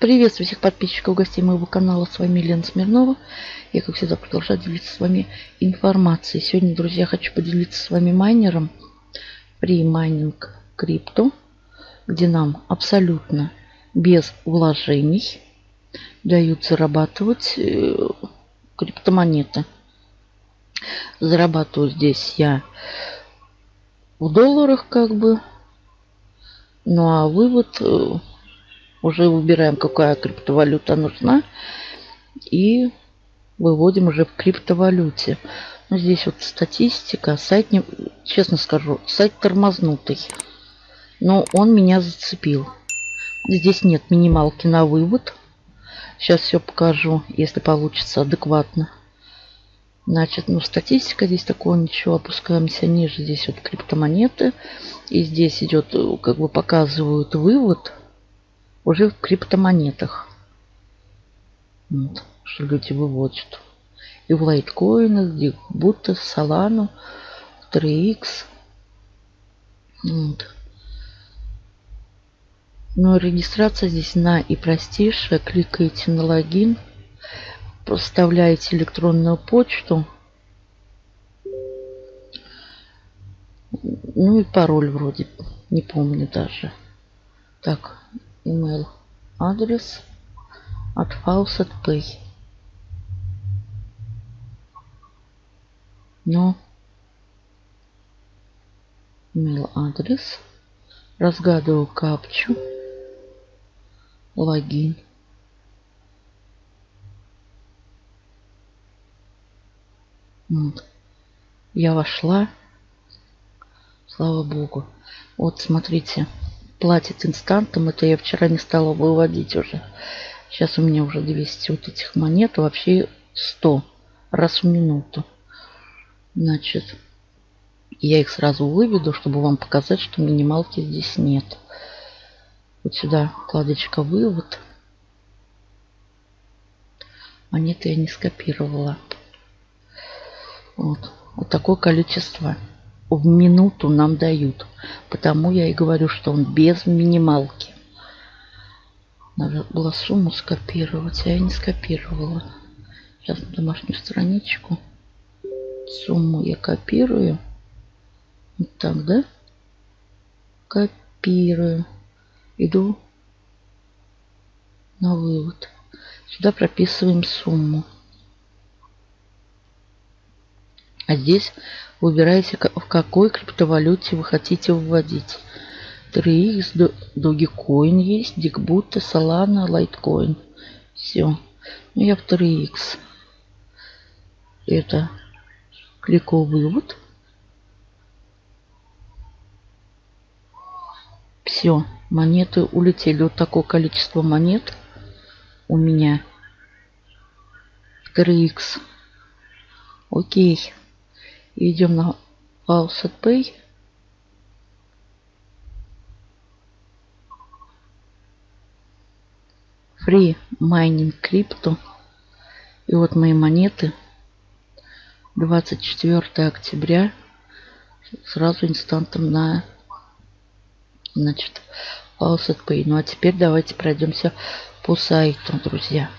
Приветствую всех подписчиков, гостей моего канала. С вами Лена Смирнова. Я, как всегда, продолжаю делиться с вами информацией. Сегодня, друзья, хочу поделиться с вами майнером при майнинг крипту, где нам абсолютно без вложений дают зарабатывать э, криптомонеты. Зарабатываю здесь я в долларах как бы. Ну а вывод э, уже выбираем, какая криптовалюта нужна. И выводим уже в криптовалюте. Ну, здесь вот статистика. Сайт, не, честно скажу, сайт тормознутый. Но он меня зацепил. Здесь нет минималки на вывод. Сейчас все покажу, если получится адекватно. Значит, ну, статистика здесь такого ничего. Опускаемся ниже. Здесь вот криптомонеты. И здесь идет, как бы показывают вывод уже в криптомонетах. Вот, что люди выводят. И в лайткоинах, где будто Solana, 3x. Вот. Но регистрация здесь на и простейшая. Кликаете на логин, проставляете электронную почту. Ну и пароль вроде, не помню даже. Так, email адрес от Faucet Pay. Но email адрес. Разгадываю капчу. Логин. Вот. Я вошла. Слава богу. Вот смотрите платит инстантом. Это я вчера не стала выводить уже. Сейчас у меня уже 200 вот этих монет. Вообще 100 раз в минуту. Значит, я их сразу выведу, чтобы вам показать, что минималки здесь нет. Вот сюда вкладочка «Вывод». Монеты я не скопировала. Вот. Вот такое количество в минуту нам дают. Потому я и говорю, что он без минималки. Надо было сумму скопировать, а я не скопировала. Сейчас на домашнюю страничку. Сумму я копирую. Вот так, да? Копирую. Иду на вывод. Сюда прописываем сумму. А здесь Выбираете, в какой криптовалюте вы хотите выводить. 3x, Dogecoin есть, Digbut, Solana, Litecoin. Все. Ну, я в 3x. Это кликаю вывод. Все, монеты улетели. Вот такое количество монет у меня. 3x. Окей. Идем на Faucet Pay. Free Mining Crypto. И вот мои монеты. 24 октября. Сразу инстантом на значит, Faucet Pay. Ну а теперь давайте пройдемся по сайту, друзья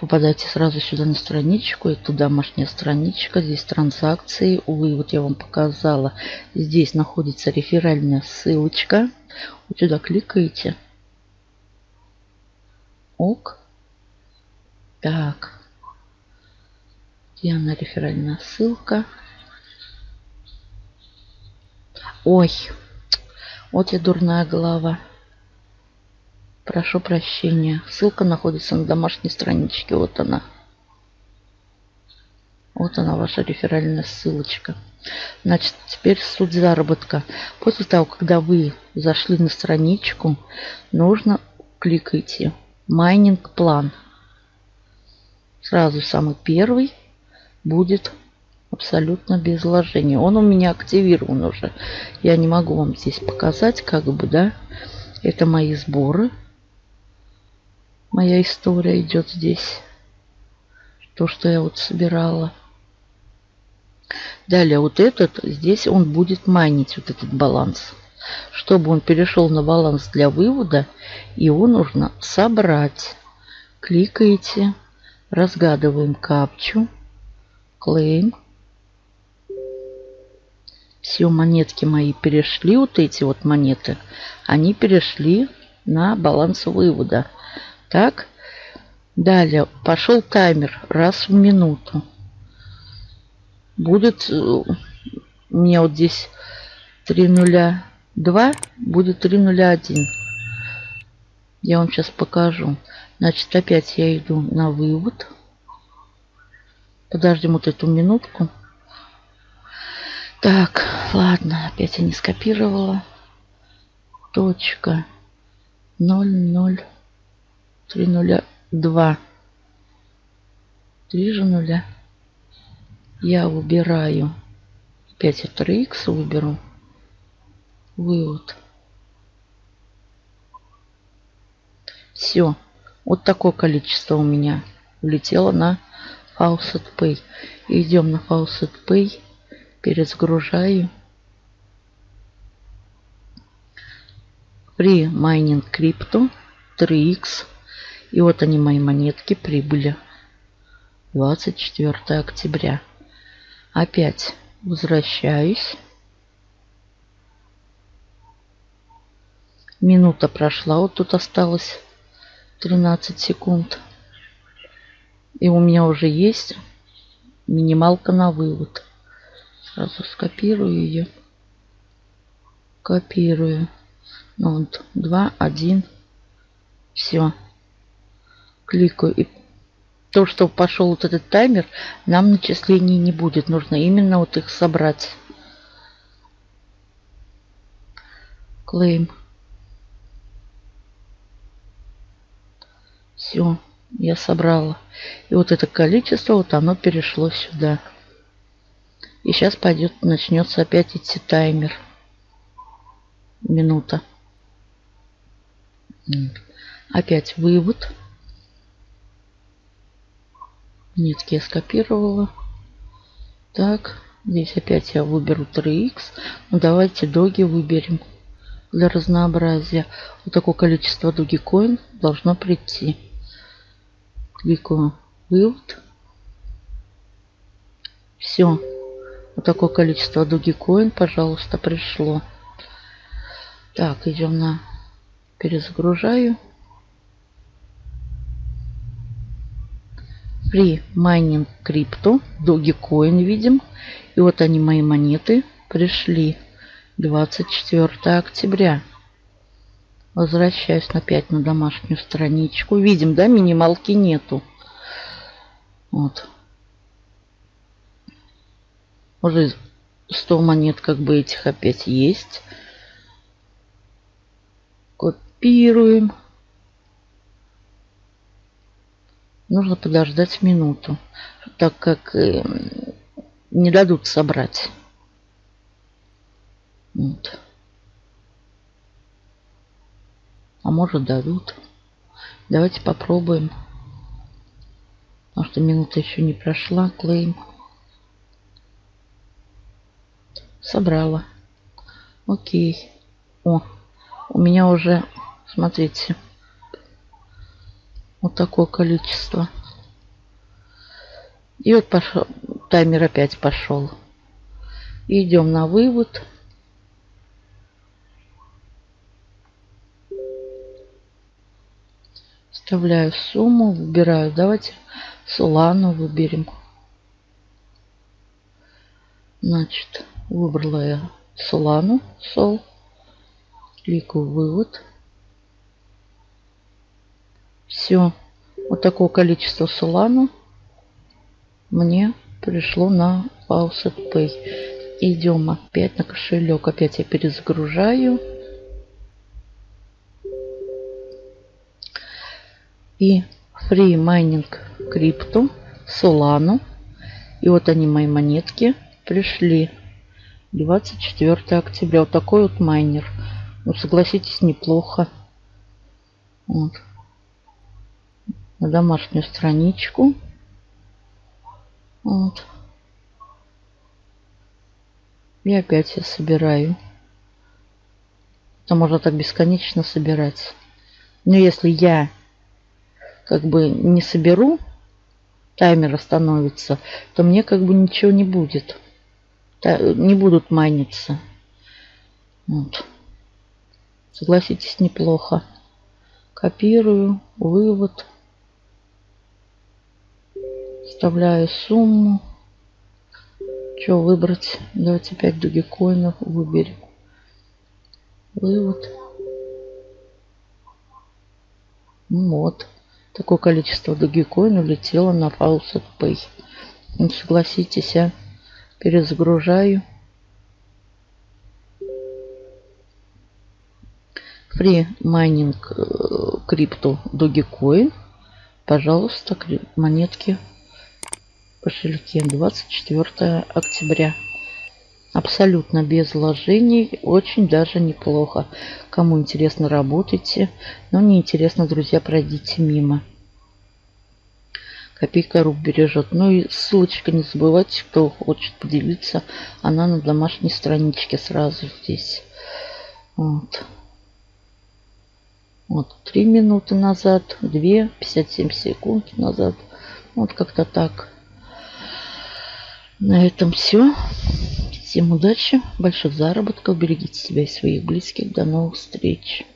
попадаете сразу сюда на страничку. Это домашняя страничка. Здесь транзакции. Увы, вот я вам показала. Здесь находится реферальная ссылочка. Вот сюда кликаете. Ок. Так. Где она реферальная ссылка? Ой. Вот я дурная голова. Прошу прощения. Ссылка находится на домашней страничке. Вот она. Вот она, ваша реферальная ссылочка. Значит, теперь суть заработка. После того, когда вы зашли на страничку, нужно кликайте майнинг план. Сразу самый первый будет абсолютно без вложения. Он у меня активирован уже. Я не могу вам здесь показать, как бы, да. Это мои сборы моя история идет здесь. То, что я вот собирала. Далее вот этот, здесь он будет майнить вот этот баланс. Чтобы он перешел на баланс для вывода, его нужно собрать. Кликаете, разгадываем капчу, клейм. Все монетки мои перешли, вот эти вот монеты, они перешли на баланс вывода. Так, далее пошел таймер раз в минуту. Будет э, у меня вот здесь 302, будет 301. Я вам сейчас покажу. Значит, опять я иду на вывод. Подождем вот эту минутку. Так, ладно, опять я не скопировала. Точка. 0, 0, 3 нуля, 2. Три же нуля. Я выбираю. Опять это x выберу. Вывод. Все. Вот такое количество у меня улетело на Faucet Pay. Идем на Faucet Pay. Перезагружаю. При майнинг крипту 3x. И вот они мои монетки прибыли. 24 октября. Опять возвращаюсь. Минута прошла. Вот тут осталось 13 секунд. И у меня уже есть минималка на вывод. Сразу скопирую ее. Копирую. Ну, вот, 2, 1. Все. Кликаю. И то, что пошел вот этот таймер, нам начислений не будет. Нужно именно вот их собрать. Клейм. Все, я собрала. И вот это количество, вот оно перешло сюда. И сейчас пойдет, начнется опять идти таймер. Минута. Опять вывод. Нитки я скопировала. Так, здесь опять я выберу 3х. Ну, давайте доги выберем для разнообразия. Вот такое количество Dogecoin должно прийти. Кликаю вывод. Все. Вот такое количество Dogecoin, пожалуйста, пришло. Так, идем на перезагружаю. При майнинг крипту Dogecoin видим. И вот они мои монеты пришли 24 октября. Возвращаюсь опять на домашнюю страничку. Видим, да, минималки нету. Вот. Уже 100 монет как бы этих опять есть. Копируем. Нужно подождать минуту, так как э, не дадут собрать. Вот. А может дадут. Давайте попробуем. Потому что минута еще не прошла. Клейм. Собрала. Окей. О, у меня уже, смотрите, вот такое количество. И вот пошел, таймер опять пошел. Идем на вывод. Вставляю сумму, выбираю. Давайте Солану выберем. Значит, выбрала я Солану, Сол. Кликаю вывод. Все. Вот такое количество Солану мне пришло на Faucet Pay. Идем опять на кошелек. Опять я перезагружаю. и Free Mining Crypto, Solano. И вот они, мои монетки, пришли. 24 октября. Вот такой вот майнер. Ну, согласитесь, неплохо. Вот. На домашнюю страничку. Вот. И опять я собираю то можно так бесконечно собирать. Но если я как бы не соберу, таймер остановится, то мне как бы ничего не будет. Не будут майниться. Вот. Согласитесь, неплохо. Копирую, вывод. Вставляю сумму. Что выбрать? Давайте 5 дугикоинов выберем. Вывод. Вот. Такое количество Dogecoin улетело на Faucet Pay. Ну, согласитесь, я перезагружаю. Free mining крипту Dogecoin. Пожалуйста, монетки кошельке 24 октября. Абсолютно без вложений. Очень даже неплохо. Кому интересно, работайте. Но не интересно, друзья, пройдите мимо. Копейка рук бережет. Ну и ссылочка не забывайте, кто хочет поделиться. Она на домашней страничке сразу здесь. Вот. Вот, 3 минуты назад, 2, 57 секунд назад. Вот как-то так. На этом все. Всем удачи, больших заработков, берегите себя и своих близких. До новых встреч.